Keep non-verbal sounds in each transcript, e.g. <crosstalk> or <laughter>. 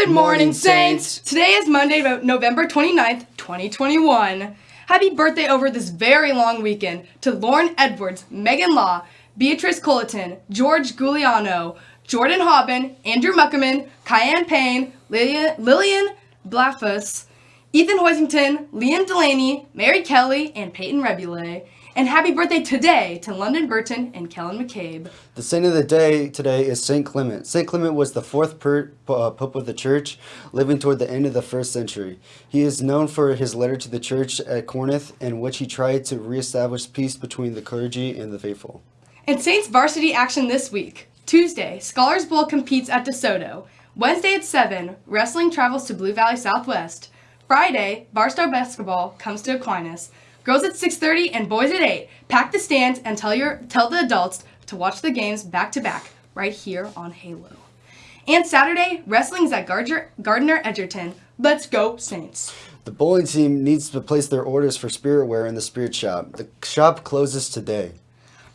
Good morning, Saints! Today is Monday, November 29th, 2021. Happy birthday over this very long weekend to Lauren Edwards, Megan Law, Beatrice Culleton, George Giuliano, Jordan Hobbin, Andrew Muckerman, Cayenne Payne, Lillian, Lillian Blafus, Ethan Hoisington, Liam Delaney, Mary Kelly, and Peyton Rebule. And happy birthday today to London Burton and Kellen McCabe. The saint of the day today is Saint Clement. Saint Clement was the fourth per, uh, pope of the church, living toward the end of the first century. He is known for his letter to the church at Corinth, in which he tried to reestablish peace between the clergy and the faithful. And Saints varsity action this week. Tuesday, Scholars Bowl competes at DeSoto. Wednesday at 7, wrestling travels to Blue Valley Southwest. Friday, Barstar basketball comes to Aquinas. Girls at 6:30 and boys at 8. Pack the stands and tell your tell the adults to watch the games back to back right here on Halo. And Saturday, wrestling's at Gardner, Gardner Edgerton. Let's go Saints. The bowling team needs to place their orders for spirit wear in the spirit shop. The shop closes today.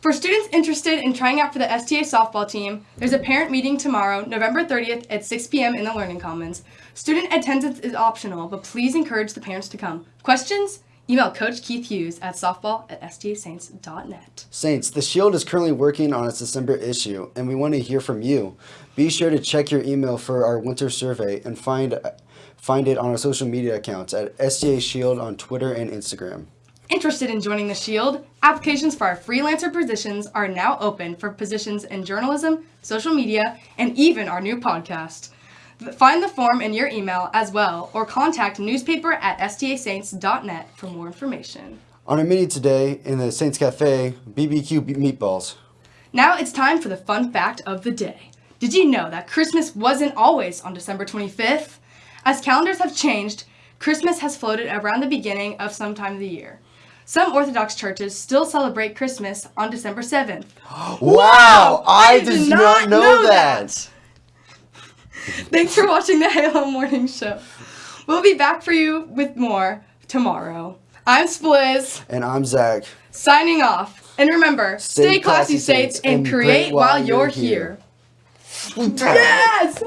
For students interested in trying out for the STA softball team, there's a parent meeting tomorrow, November 30th at 6 p.m. in the Learning Commons. Student attendance is optional, but please encourage the parents to come. Questions? Email Coach Keith Hughes at softball at stasaints.net. Saints, The Shield is currently working on its December issue, and we want to hear from you. Be sure to check your email for our winter survey and find find it on our social media accounts at STA Shield on Twitter and Instagram. Interested in joining the Shield? Applications for our freelancer positions are now open for positions in journalism, social media, and even our new podcast. Find the form in your email as well, or contact newspaper at stasaints.net for more information. On our menu today in the Saints Cafe, BBQ meatballs. Now it's time for the fun fact of the day. Did you know that Christmas wasn't always on December 25th? As calendars have changed, Christmas has floated around the beginning of some time of the year. Some Orthodox churches still celebrate Christmas on December 7th. <gasps> Wow! I, did, not know, that. <laughs> Thanks for watching the Halo Morning Show. We'll be back for you with more tomorrow. I'm Spliz. And I'm Zach. Signing off. And remember, stay, Stay classy, classy, Saints, and create while you're here. here. Yes!